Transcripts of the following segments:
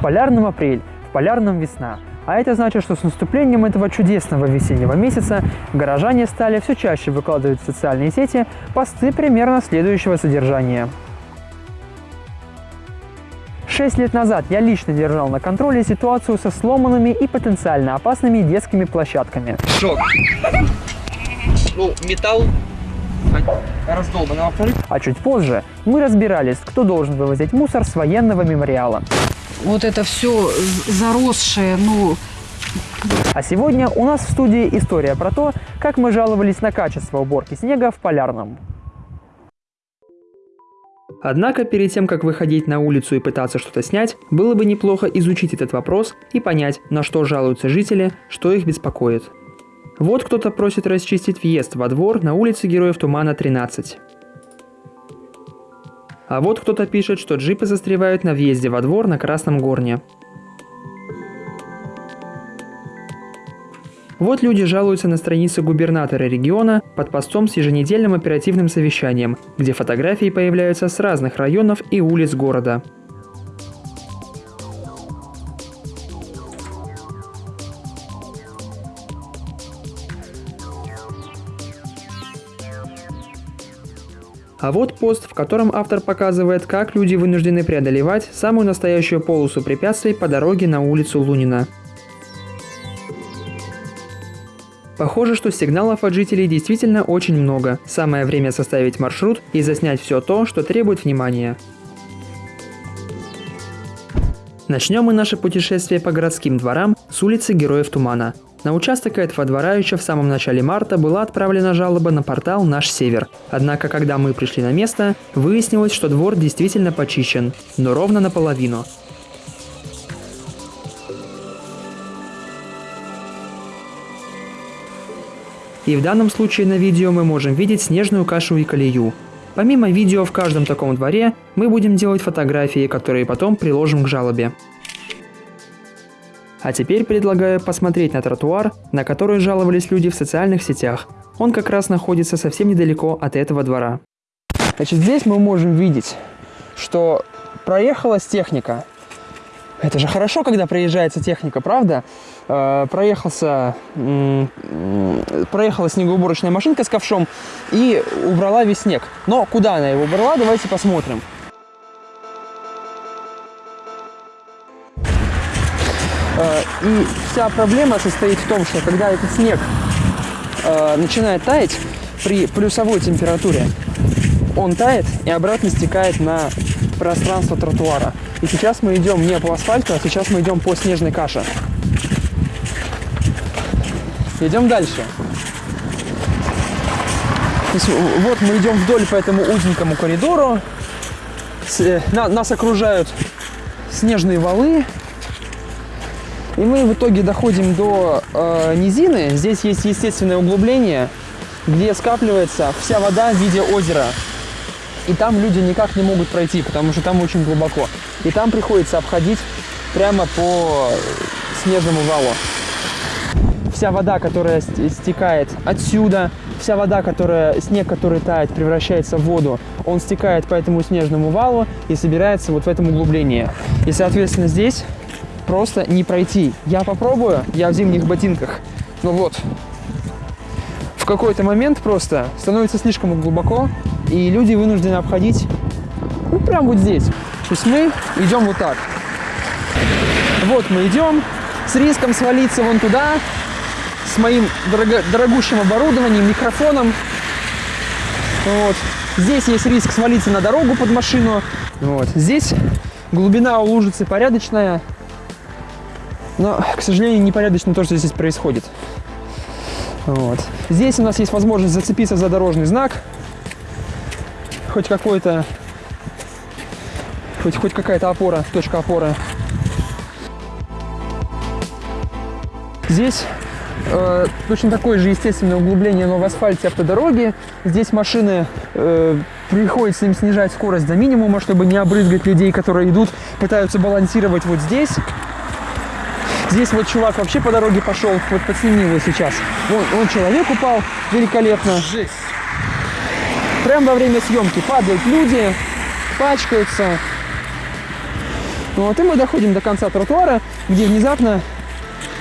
В полярном апрель, в полярном весна. А это значит, что с наступлением этого чудесного весеннего месяца горожане стали все чаще выкладывать в социальные сети посты примерно следующего содержания. Шесть лет назад я лично держал на контроле ситуацию со сломанными и потенциально опасными детскими площадками. Шок. Ну, металл раздолбан, а. А чуть позже мы разбирались, кто должен вывозить мусор с военного мемориала. Вот это все заросшее, ну, А сегодня у нас в студии история про то, как мы жаловались на качество уборки снега в Полярном. Однако перед тем, как выходить на улицу и пытаться что-то снять, было бы неплохо изучить этот вопрос и понять, на что жалуются жители, что их беспокоит. Вот кто-то просит расчистить въезд во двор на улице Героев Тумана 13. А вот кто-то пишет, что джипы застревают на въезде во двор на Красном Горне. Вот люди жалуются на странице губернатора региона под постом с еженедельным оперативным совещанием, где фотографии появляются с разных районов и улиц города. А вот пост, в котором автор показывает, как люди вынуждены преодолевать самую настоящую полосу препятствий по дороге на улицу Лунина. Похоже, что сигналов от жителей действительно очень много. Самое время составить маршрут и заснять все то, что требует внимания. Начнем мы наше путешествие по городским дворам с улицы Героев Тумана. На участок этого двора еще в самом начале марта была отправлена жалоба на портал «Наш Север». Однако, когда мы пришли на место, выяснилось, что двор действительно почищен, но ровно наполовину. И в данном случае на видео мы можем видеть снежную кашу и колею. Помимо видео в каждом таком дворе, мы будем делать фотографии, которые потом приложим к жалобе. А теперь предлагаю посмотреть на тротуар, на который жаловались люди в социальных сетях. Он как раз находится совсем недалеко от этого двора. Значит, здесь мы можем видеть, что проехалась техника. Это же хорошо, когда проезжается техника, правда? Э, проехался, проехала снегоуборочная машинка с ковшом и убрала весь снег. Но куда она его убрала, давайте посмотрим. И вся проблема состоит в том, что когда этот снег э, начинает таять при плюсовой температуре, он тает и обратно стекает на пространство тротуара. И сейчас мы идем не по асфальту, а сейчас мы идем по снежной каше. Идем дальше. Вот мы идем вдоль по этому узенькому коридору. Э, на- нас окружают снежные валы. И мы в итоге доходим до э, низины. Здесь есть естественное углубление, где скапливается вся вода в виде озера. И там люди никак не могут пройти, потому что там очень глубоко. И там приходится обходить прямо по снежному валу. Вся вода, которая ст- стекает отсюда, вся вода, которая, снег, который тает, превращается в воду, он стекает по этому снежному валу и собирается вот в этом углублении. И, соответственно, здесь просто не пройти. Я попробую, я в зимних ботинках. Ну вот, в какой-то момент просто становится слишком глубоко, и люди вынуждены обходить, ну, прям вот здесь. То есть мы идем вот так. Вот мы идем с риском свалиться вон туда, с моим дорого- дорогущим оборудованием, микрофоном. Вот. Здесь есть риск свалиться на дорогу под машину. Вот. Здесь глубина у лужицы порядочная, но, к сожалению, непорядочно то, что здесь происходит. Вот. Здесь у нас есть возможность зацепиться за дорожный знак. Хоть какой-то... Хоть, хоть какая-то опора, точка опоры. Здесь э, точно такое же естественное углубление, но в асфальте автодороги. Здесь машины э, приходится им снижать скорость до минимума, чтобы не обрызгать людей, которые идут, пытаются балансировать вот здесь. Здесь вот чувак вообще по дороге пошел, вот подсними его сейчас. Вон, вон человек упал, великолепно. Жесть. Прямо во время съемки падают люди, пачкаются. Вот, и мы доходим до конца тротуара, где внезапно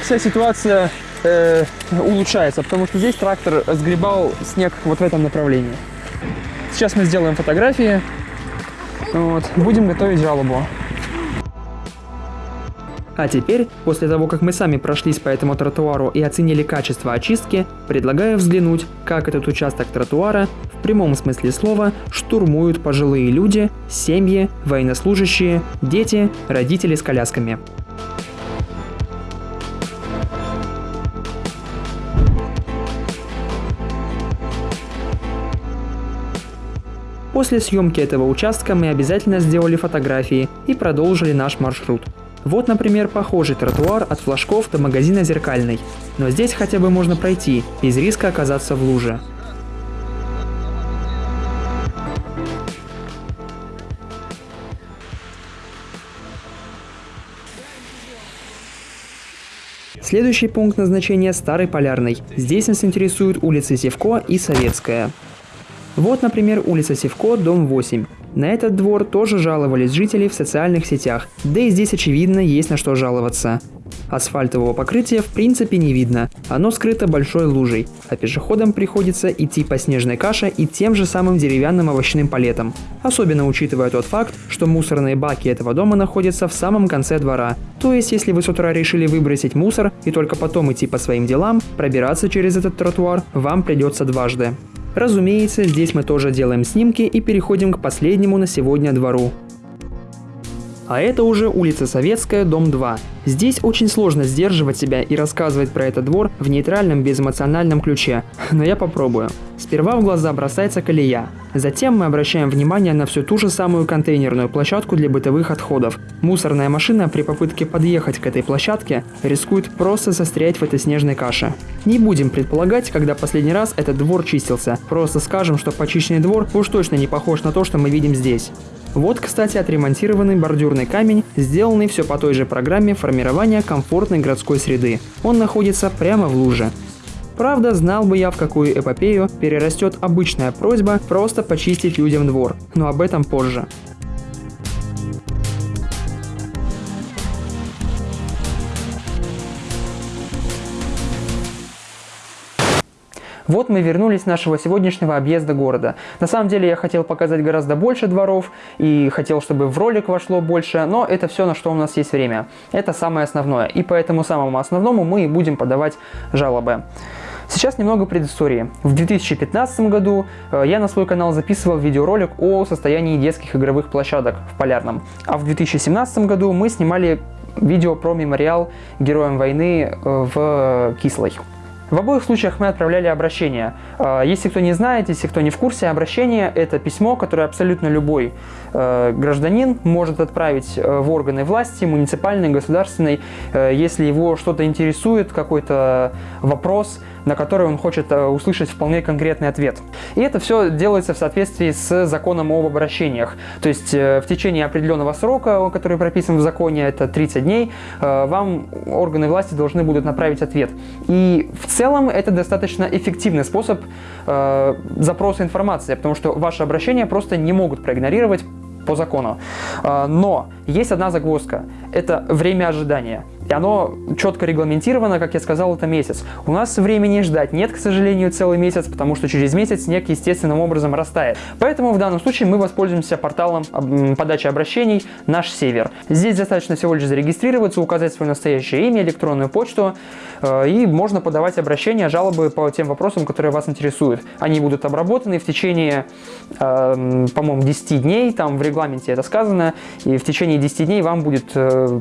вся ситуация э, улучшается, потому что здесь трактор сгребал снег вот в этом направлении. Сейчас мы сделаем фотографии, вот, будем готовить жалобу. А теперь, после того, как мы сами прошлись по этому тротуару и оценили качество очистки, предлагаю взглянуть, как этот участок тротуара в прямом смысле слова штурмуют пожилые люди, семьи, военнослужащие, дети, родители с колясками. После съемки этого участка мы обязательно сделали фотографии и продолжили наш маршрут. Вот, например, похожий тротуар от флажков до магазина «Зеркальный». Но здесь хотя бы можно пройти, без риска оказаться в луже. Следующий пункт назначения – Старый Полярный. Здесь нас интересуют улицы Севко и Советская. Вот, например, улица Севко, дом 8. На этот двор тоже жаловались жители в социальных сетях, да и здесь очевидно есть на что жаловаться. Асфальтового покрытия в принципе не видно, оно скрыто большой лужей, а пешеходам приходится идти по снежной каше и тем же самым деревянным овощным палетом. Особенно учитывая тот факт, что мусорные баки этого дома находятся в самом конце двора. То есть, если вы с утра решили выбросить мусор и только потом идти по своим делам, пробираться через этот тротуар вам придется дважды. Разумеется, здесь мы тоже делаем снимки и переходим к последнему на сегодня двору. А это уже улица Советская, дом 2. Здесь очень сложно сдерживать себя и рассказывать про этот двор в нейтральном безэмоциональном ключе, но я попробую. Сперва в глаза бросается колея. Затем мы обращаем внимание на всю ту же самую контейнерную площадку для бытовых отходов. Мусорная машина при попытке подъехать к этой площадке рискует просто застрять в этой снежной каше. Не будем предполагать, когда последний раз этот двор чистился, просто скажем, что почищенный двор уж точно не похож на то, что мы видим здесь. Вот, кстати, отремонтированный бордюрный камень, сделанный все по той же программе формирования комфортной городской среды. Он находится прямо в луже. Правда, знал бы я, в какую эпопею перерастет обычная просьба просто почистить людям двор, но об этом позже. Вот мы вернулись с нашего сегодняшнего объезда города. На самом деле я хотел показать гораздо больше дворов и хотел, чтобы в ролик вошло больше, но это все, на что у нас есть время. Это самое основное. И по этому самому основному мы и будем подавать жалобы. Сейчас немного предыстории. В 2015 году э, я на свой канал записывал видеоролик о состоянии детских игровых площадок в Полярном. А в 2017 году мы снимали видео про мемориал героям войны э, в Кислой. В обоих случаях мы отправляли обращение. А, если кто не знает, если кто не в курсе, обращение – это письмо, которое абсолютно любой э, гражданин может отправить э, в органы власти, муниципальной, государственной, э, если его что-то интересует, какой-то вопрос, на который он хочет услышать вполне конкретный ответ. И это все делается в соответствии с законом об обращениях. То есть в течение определенного срока, который прописан в законе, это 30 дней, вам органы власти должны будут направить ответ. И в целом это достаточно эффективный способ э, запроса информации, потому что ваши обращения просто не могут проигнорировать по закону. Э, но есть одна загвоздка – это время ожидания. И оно четко регламентировано, как я сказал, это месяц. У нас времени ждать нет, к сожалению, целый месяц, потому что через месяц снег естественным образом растает. Поэтому в данном случае мы воспользуемся порталом подачи обращений «Наш Север». Здесь достаточно всего лишь зарегистрироваться, указать свое настоящее имя, электронную почту, э, и можно подавать обращения, жалобы по тем вопросам, которые вас интересуют. Они будут обработаны в течение, э, по-моему, 10 дней, там в регламенте это сказано, и в течение 10 дней вам будет э,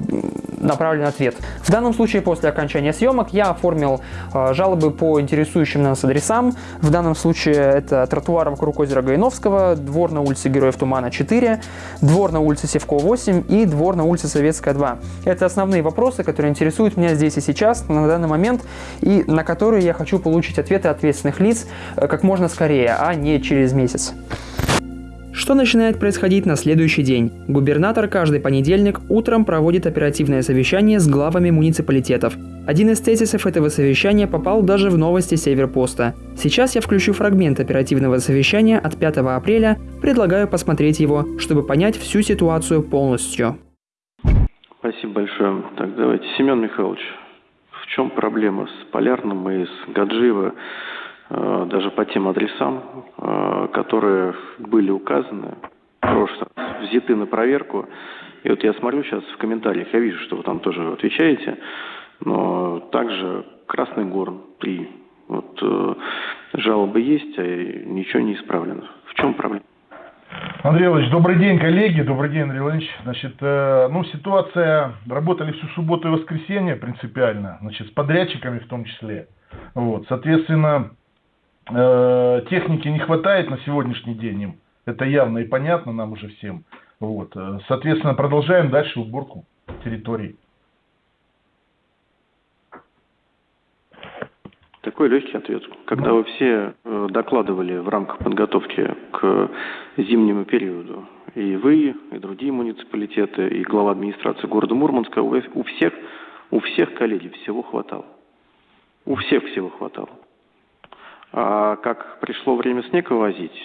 направлен ответ. В данном случае после окончания съемок я оформил э, жалобы по интересующим нас адресам. В данном случае это тротуар вокруг озера Гайновского, двор на улице Героев Тумана 4, двор на улице Севко 8 и двор на улице Советская 2. Это основные вопросы, которые интересуют меня здесь и сейчас, на данный момент, и на которые я хочу получить ответы ответственных лиц э, как можно скорее, а не через месяц. Что начинает происходить на следующий день? Губернатор каждый понедельник утром проводит оперативное совещание с главами муниципалитетов. Один из тезисов этого совещания попал даже в новости Северпоста. Сейчас я включу фрагмент оперативного совещания от 5 апреля, предлагаю посмотреть его, чтобы понять всю ситуацию полностью. Спасибо большое. Так, давайте. Семен Михайлович, в чем проблема с Полярным и с Гаджиево, даже по тем адресам, э, которые были указаны, в прошлый раз, взяты на проверку. И вот я смотрю сейчас в комментариях, я вижу, что вы там тоже отвечаете, но также Красный Горн 3. Вот э, жалобы есть, а ничего не исправлено. В чем проблема? Андрей Иванович, добрый день, коллеги, добрый день, Андрей Иванович. Значит, э, ну, ситуация, работали всю субботу и воскресенье принципиально, значит, с подрядчиками в том числе. Вот, соответственно, э, техники не хватает на сегодняшний день им, это явно и понятно нам уже всем. Вот, э, соответственно, продолжаем дальше уборку территории. Такой легкий ответ. Когда вы все э, докладывали в рамках подготовки к зимнему периоду, и вы, и другие муниципалитеты, и глава администрации города Мурманска, у всех, у всех коллеги всего хватало. У всех всего хватало. А как пришло время снег вывозить,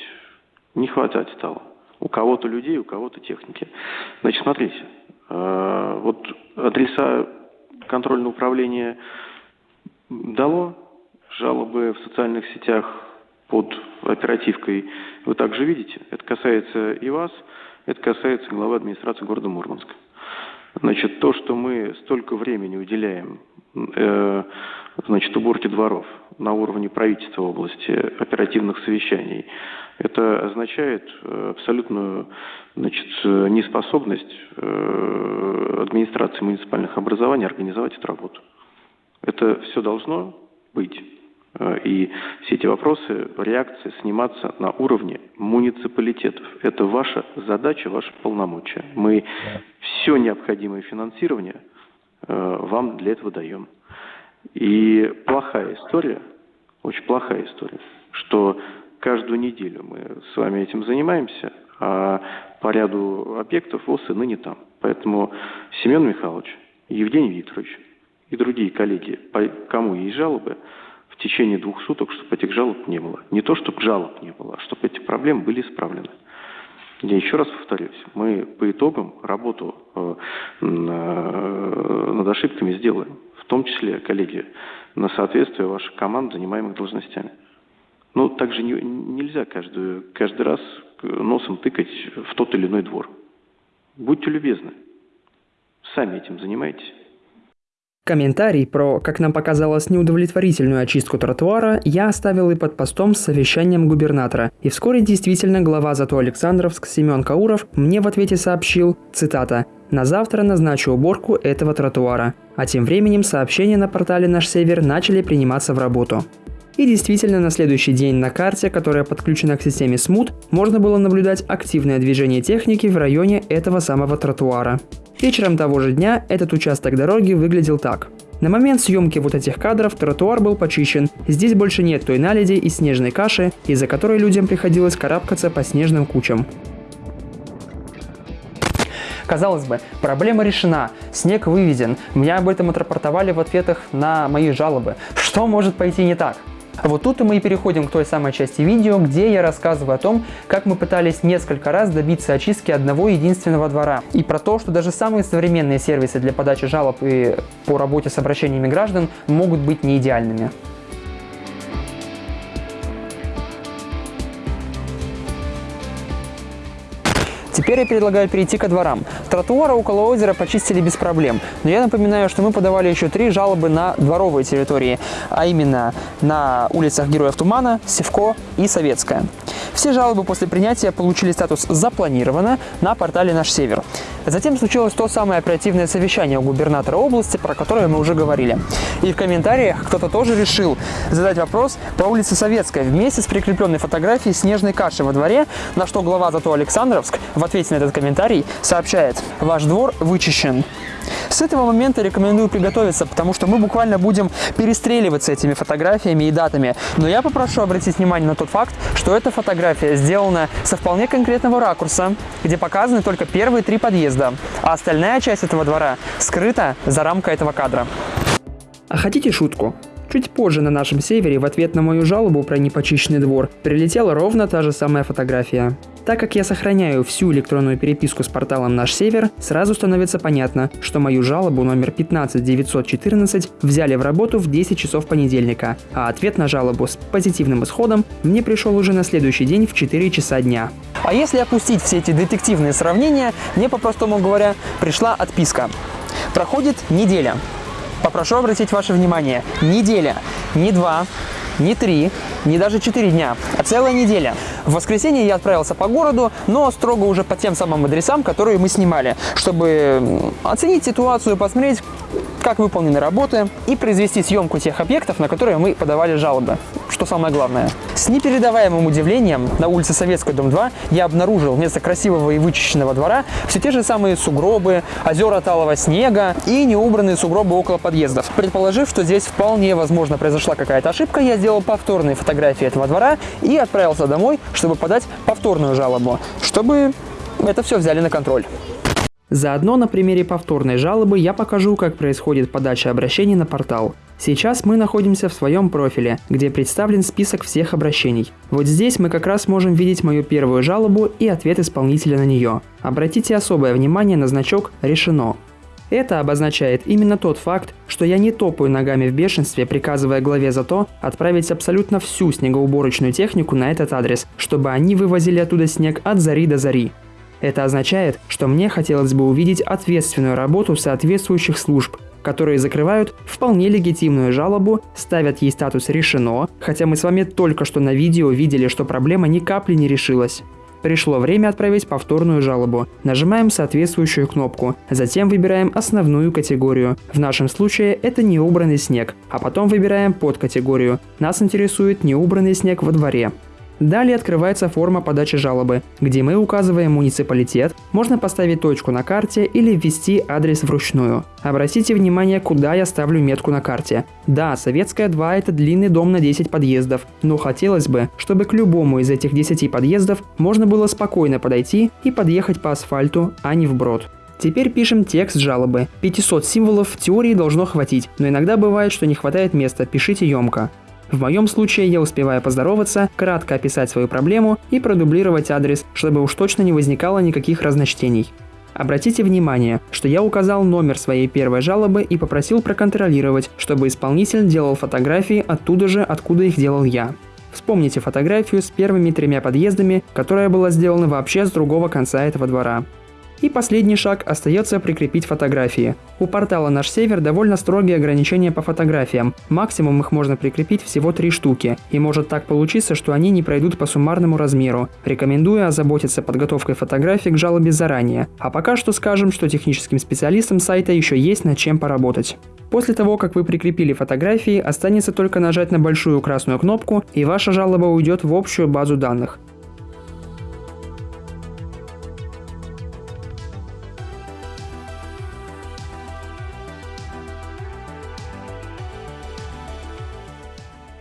не хватать стало. У кого-то людей, у кого-то техники. Значит, смотрите, э, вот адреса контрольного управления дало жалобы в социальных сетях под оперативкой вы также видите. Это касается и вас, это касается главы администрации города Мурманска. Значит, то, что мы столько времени уделяем значит, уборке дворов на уровне правительства области, оперативных совещаний, это означает э, абсолютную значит, неспособность э, администрации муниципальных образований организовать эту работу. Это все должно быть. Э, и все эти вопросы, реакции сниматься на уровне муниципалитетов. Это ваша задача, ваше полномочия. Мы все необходимое финансирование э, вам для этого даем. И плохая история, очень плохая история, что каждую неделю мы с вами этим занимаемся, а по ряду объектов ВОЗ и ныне там. Поэтому Семен Михайлович, Евгений Викторович и другие коллеги, по кому есть жалобы, в течение двух суток, чтобы этих жалоб не было. Не то, чтобы жалоб не было, а чтобы эти проблемы были исправлены. Я еще раз повторюсь, мы по итогам работу э, над ошибками сделаем, в том числе, коллеги, на соответствие ваших команд, занимаемых должностями. Но также не, нельзя каждый, каждый раз носом тыкать в тот или иной двор. Будьте любезны, сами этим занимайтесь. Комментарий про, как нам показалось, неудовлетворительную очистку тротуара я оставил и под постом с совещанием губернатора. И вскоре действительно глава зато Александровск Семен Кауров мне в ответе сообщил, цитата, «На завтра назначу уборку этого тротуара». А тем временем сообщения на портале «Наш Север» начали приниматься в работу. И действительно, на следующий день на карте, которая подключена к системе СМУТ, можно было наблюдать активное движение техники в районе этого самого тротуара. Вечером того же дня этот участок дороги выглядел так. На момент съемки вот этих кадров тротуар был почищен. Здесь больше нет той наледи и снежной каши, из-за которой людям приходилось карабкаться по снежным кучам. Казалось бы, проблема решена, снег выведен, меня об этом отрапортовали в ответах на мои жалобы. Что может пойти не так? Вот тут мы и переходим к той самой части видео, где я рассказываю о том, как мы пытались несколько раз добиться очистки одного единственного двора. И про то, что даже самые современные сервисы для подачи жалоб и по работе с обращениями граждан могут быть не идеальными. Теперь я предлагаю перейти ко дворам. Тротуары около озера почистили без проблем, но я напоминаю, что мы подавали еще три жалобы на дворовые территории, а именно на улицах Героев Тумана, Севко и Советская. Все жалобы после принятия получили статус «Запланировано» на портале «Наш Север». Затем случилось то самое оперативное совещание у губернатора области, про которое мы уже говорили. И в комментариях кто-то тоже решил задать вопрос по улице Советская вместе с прикрепленной фотографией снежной каши во дворе, на что глава зато Александровск в ответе на этот комментарий сообщает «Ваш двор вычищен». С этого момента рекомендую приготовиться, потому что мы буквально будем перестреливаться этими фотографиями и датами. Но я попрошу обратить внимание на тот факт, что эта фотография сделана со вполне конкретного ракурса, где показаны только первые три подъезда, а остальная часть этого двора скрыта за рамкой этого кадра. А хотите шутку? Чуть позже на нашем севере в ответ на мою жалобу про непочищенный двор прилетела ровно та же самая фотография. Так как я сохраняю всю электронную переписку с порталом «Наш Север», сразу становится понятно, что мою жалобу номер 15914 взяли в работу в 10 часов понедельника, а ответ на жалобу с позитивным исходом мне пришел уже на следующий день в 4 часа дня. А если опустить все эти детективные сравнения, мне, по-простому говоря, пришла отписка. Проходит неделя. Попрошу обратить ваше внимание. Неделя. Не два, не три, не даже четыре дня, а целая неделя. В воскресенье я отправился по городу, но строго уже по тем самым адресам, которые мы снимали, чтобы оценить ситуацию, посмотреть, как выполнены работы и произвести съемку тех объектов, на которые мы подавали жалобы, что самое главное. С непередаваемым удивлением на улице Советской, дом 2, я обнаружил вместо красивого и вычищенного двора все те же самые сугробы, озера талого снега и неубранные сугробы около подъездов. Предположив, что здесь вполне возможно произошла какая-то ошибка, я сделал повторные фотографии этого двора и отправился домой, чтобы подать повторную жалобу, чтобы это все взяли на контроль. Заодно на примере повторной жалобы я покажу, как происходит подача обращений на портал. Сейчас мы находимся в своем профиле, где представлен список всех обращений. Вот здесь мы как раз можем видеть мою первую жалобу и ответ исполнителя на нее. Обратите особое внимание на значок «Решено». Это обозначает именно тот факт, что я не топаю ногами в бешенстве, приказывая главе за то отправить абсолютно всю снегоуборочную технику на этот адрес, чтобы они вывозили оттуда снег от зари до зари. Это означает, что мне хотелось бы увидеть ответственную работу соответствующих служб, которые закрывают вполне легитимную жалобу, ставят ей статус «решено», хотя мы с вами только что на видео видели, что проблема ни капли не решилась. Пришло время отправить повторную жалобу. Нажимаем соответствующую кнопку. Затем выбираем основную категорию. В нашем случае это неубранный снег. А потом выбираем подкатегорию. Нас интересует неубранный снег во дворе. Далее открывается форма подачи жалобы, где мы указываем муниципалитет, можно поставить точку на карте или ввести адрес вручную. Обратите внимание, куда я ставлю метку на карте. Да, Советская 2 это длинный дом на 10 подъездов, но хотелось бы, чтобы к любому из этих 10 подъездов можно было спокойно подойти и подъехать по асфальту, а не вброд. Теперь пишем текст жалобы. 500 символов в теории должно хватить, но иногда бывает, что не хватает места, пишите емко. В моем случае я успеваю поздороваться, кратко описать свою проблему и продублировать адрес, чтобы уж точно не возникало никаких разночтений. Обратите внимание, что я указал номер своей первой жалобы и попросил проконтролировать, чтобы исполнитель делал фотографии оттуда же, откуда их делал я. Вспомните фотографию с первыми тремя подъездами, которая была сделана вообще с другого конца этого двора. И последний шаг остается прикрепить фотографии. У портала «Наш Север» довольно строгие ограничения по фотографиям. Максимум их можно прикрепить всего три штуки. И может так получиться, что они не пройдут по суммарному размеру. Рекомендую озаботиться подготовкой фотографий к жалобе заранее. А пока что скажем, что техническим специалистам сайта еще есть над чем поработать. После того, как вы прикрепили фотографии, останется только нажать на большую красную кнопку, и ваша жалоба уйдет в общую базу данных.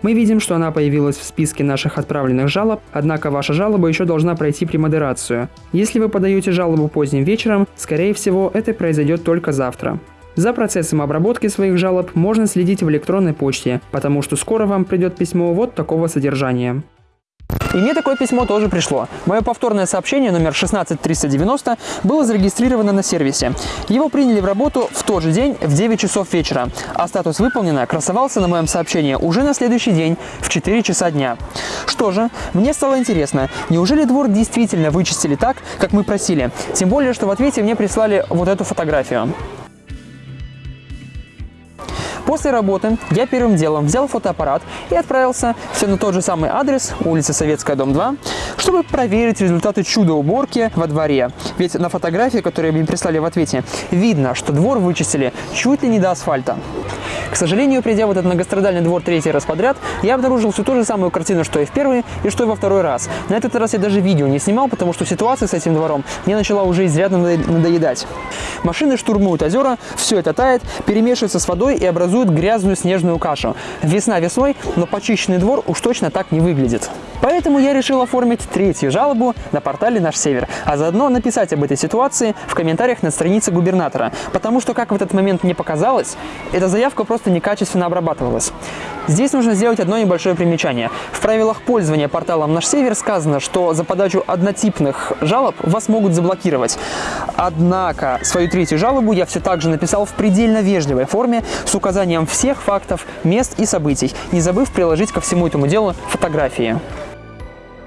Мы видим, что она появилась в списке наших отправленных жалоб, однако ваша жалоба еще должна пройти премодерацию. Если вы подаете жалобу поздним вечером, скорее всего, это произойдет только завтра. За процессом обработки своих жалоб можно следить в электронной почте, потому что скоро вам придет письмо вот такого содержания. И мне такое письмо тоже пришло. Мое повторное сообщение номер 16390 было зарегистрировано на сервисе. Его приняли в работу в тот же день в 9 часов вечера, а статус «Выполнено» красовался на моем сообщении уже на следующий день в 4 часа дня. Что же, мне стало интересно, неужели двор действительно вычистили так, как мы просили? Тем более, что в ответе мне прислали вот эту фотографию. После работы я первым делом взял фотоаппарат и отправился все на тот же самый адрес, улица Советская, дом 2, чтобы проверить результаты чудо-уборки во дворе. Ведь на фотографии, которые мне прислали в ответе, видно, что двор вычистили чуть ли не до асфальта. К сожалению, придя в этот многострадальный двор третий раз подряд, я обнаружил всю ту же самую картину, что и в первый, и что и во второй раз. На этот раз я даже видео не снимал, потому что ситуация с этим двором мне начала уже изрядно надоедать. Машины штурмуют озера, все это тает, перемешивается с водой и образует грязную снежную кашу. Весна весной, но почищенный двор уж точно так не выглядит. Поэтому я решил оформить третью жалобу на портале «Наш Север», а заодно написать об этой ситуации в комментариях на странице губернатора, потому что, как в этот момент мне показалось, эта заявка просто некачественно обрабатывалась. Здесь нужно сделать одно небольшое примечание. В правилах пользования порталом «Наш Север» сказано, что за подачу однотипных жалоб вас могут заблокировать. Однако свою третью жалобу я все так же написал в предельно вежливой форме с указанием всех фактов, мест и событий, не забыв приложить ко всему этому делу фотографии.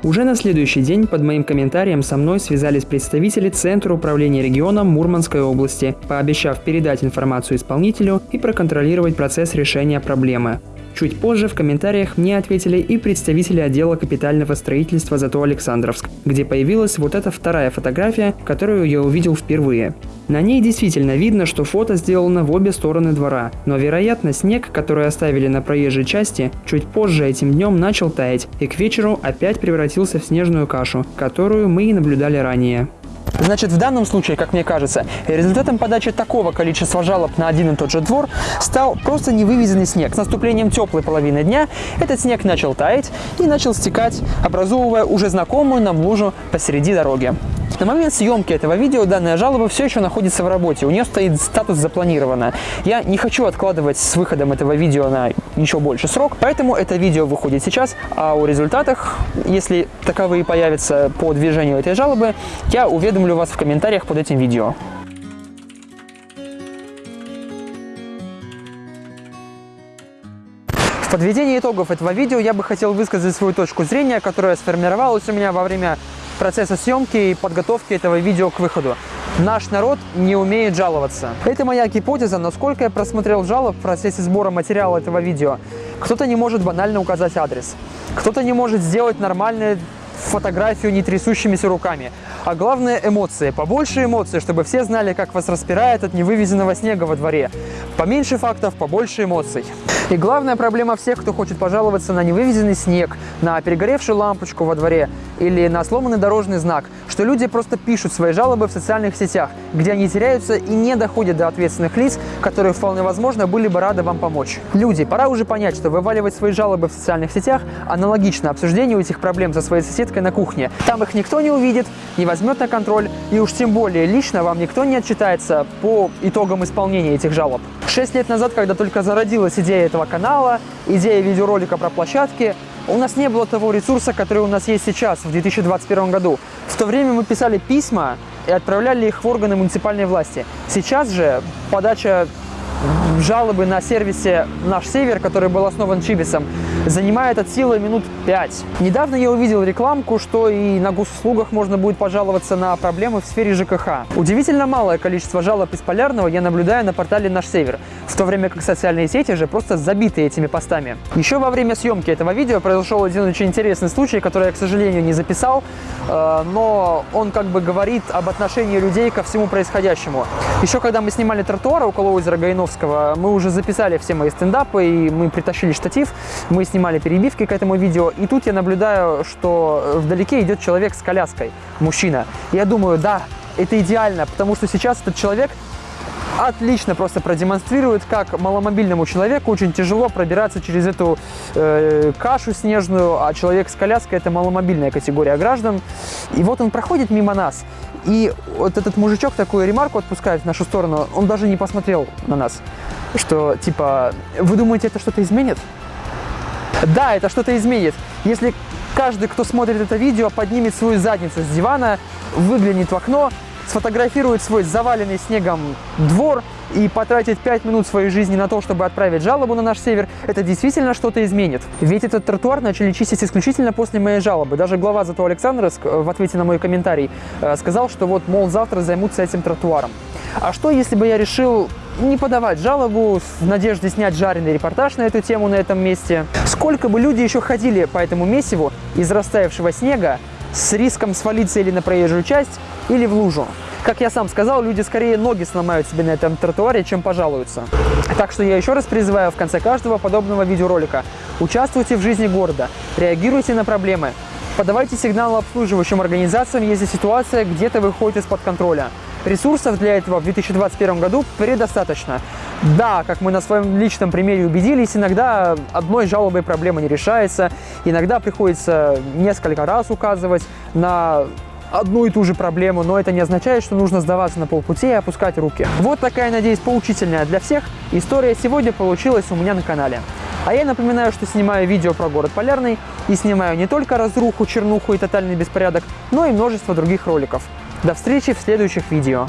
Уже на следующий день под моим комментарием со мной связались представители Центра управления регионом Мурманской области, пообещав передать информацию исполнителю и проконтролировать процесс решения проблемы. Чуть позже в комментариях мне ответили и представители отдела капитального строительства «Зато Александровск», где появилась вот эта вторая фотография, которую я увидел впервые. На ней действительно видно, что фото сделано в обе стороны двора, но вероятно снег, который оставили на проезжей части, чуть позже этим днем начал таять и к вечеру опять превратился в снежную кашу, которую мы и наблюдали ранее. Значит, в данном случае, как мне кажется, результатом подачи такого количества жалоб на один и тот же двор стал просто невывезенный снег. С наступлением теплой половины дня этот снег начал таять и начал стекать, образовывая уже знакомую нам лужу посреди дороги. На момент съемки этого видео данная жалоба все еще находится в работе, у нее стоит статус запланировано. Я не хочу откладывать с выходом этого видео на еще больше срок, поэтому это видео выходит сейчас, а о результатах, если таковые появятся по движению этой жалобы, я уведомлю вас в комментариях под этим видео. В подведении итогов этого видео я бы хотел высказать свою точку зрения, которая сформировалась у меня во время процесса съемки и подготовки этого видео к выходу. Наш народ не умеет жаловаться. Это моя гипотеза, но сколько я просмотрел жалоб в процессе сбора материала этого видео. Кто-то не может банально указать адрес. Кто-то не может сделать нормальную фотографию не трясущимися руками. А главное эмоции. Побольше эмоций, чтобы все знали, как вас распирает от невывезенного снега во дворе. Поменьше фактов, побольше эмоций. И главная проблема всех, кто хочет пожаловаться на невывезенный снег, на перегоревшую лампочку во дворе или на сломанный дорожный знак, что люди просто пишут свои жалобы в социальных сетях, где они теряются и не доходят до ответственных лиц, которые вполне возможно были бы рады вам помочь. Люди, пора уже понять, что вываливать свои жалобы в социальных сетях аналогично обсуждению этих проблем со своей соседкой на кухне. Там их никто не увидит, не возьмет на контроль, и уж тем более лично вам никто не отчитается по итогам исполнения этих жалоб. Шесть лет назад, когда только зародилась идея этого канала, идея видеоролика про площадки, у нас не было того ресурса, который у нас есть сейчас, в 2021 году. В то время мы писали письма и отправляли их в органы муниципальной власти. Сейчас же подача жалобы на сервисе «Наш Север», который был основан Чибисом, занимает от силы минут 5. Недавно я увидел рекламку, что и на госуслугах можно будет пожаловаться на проблемы в сфере ЖКХ. Удивительно малое количество жалоб из Полярного я наблюдаю на портале «Наш Север», в то время как социальные сети же просто забиты этими постами. Еще во время съемки этого видео произошел один очень интересный случай, который я, к сожалению, не записал, э, но он как бы говорит об отношении людей ко всему происходящему. Еще когда мы снимали тротуар около озера Гайновского, мы уже записали все мои стендапы, и мы притащили штатив, мы снимали перебивки к этому видео, и тут я наблюдаю, что вдалеке идет человек с коляской, мужчина. Я думаю, да, это идеально, потому что сейчас этот человек отлично просто продемонстрирует, как маломобильному человеку очень тяжело пробираться через эту э, кашу снежную, а человек с коляской – это маломобильная категория граждан. И вот он проходит мимо нас, и вот этот мужичок такую ремарку отпускает в нашу сторону, он даже не посмотрел на нас, что типа, вы думаете, это что-то изменит? Да, это что-то изменит. Если каждый, кто смотрит это видео, поднимет свою задницу с дивана, выглянет в окно, сфотографирует свой заваленный снегом двор и потратит 5 минут своей жизни на то, чтобы отправить жалобу на наш север, это действительно что-то изменит. Ведь этот тротуар начали чистить исключительно после моей жалобы. Даже глава Зато Александровск э, в ответе на мой комментарий э, сказал, что вот, мол, завтра займутся этим тротуаром. А что, если бы я решил не подавать жалобу в надежде снять жареный репортаж на эту тему на этом месте? Сколько бы люди еще ходили по этому месиву из растаявшего снега с риском свалиться или на проезжую часть, или в лужу? Как я сам сказал, люди скорее ноги сломают себе на этом тротуаре, чем пожалуются. Так что я еще раз призываю в конце каждого подобного видеоролика. Участвуйте в жизни города, реагируйте на проблемы, подавайте сигналы обслуживающим организациям, если ситуация где-то выходит из-под контроля. Ресурсов для этого в 2021 году предостаточно. Да, как мы на своем личном примере убедились, иногда одной жалобой проблема не решается, иногда приходится несколько раз указывать на одну и ту же проблему, но это не означает, что нужно сдаваться на полпути и опускать руки. Вот такая, надеюсь, поучительная для всех история сегодня получилась у меня на канале. А я напоминаю, что снимаю видео про город Полярный и снимаю не только разруху, чернуху и тотальный беспорядок, но и множество других роликов. До встречи в следующих видео.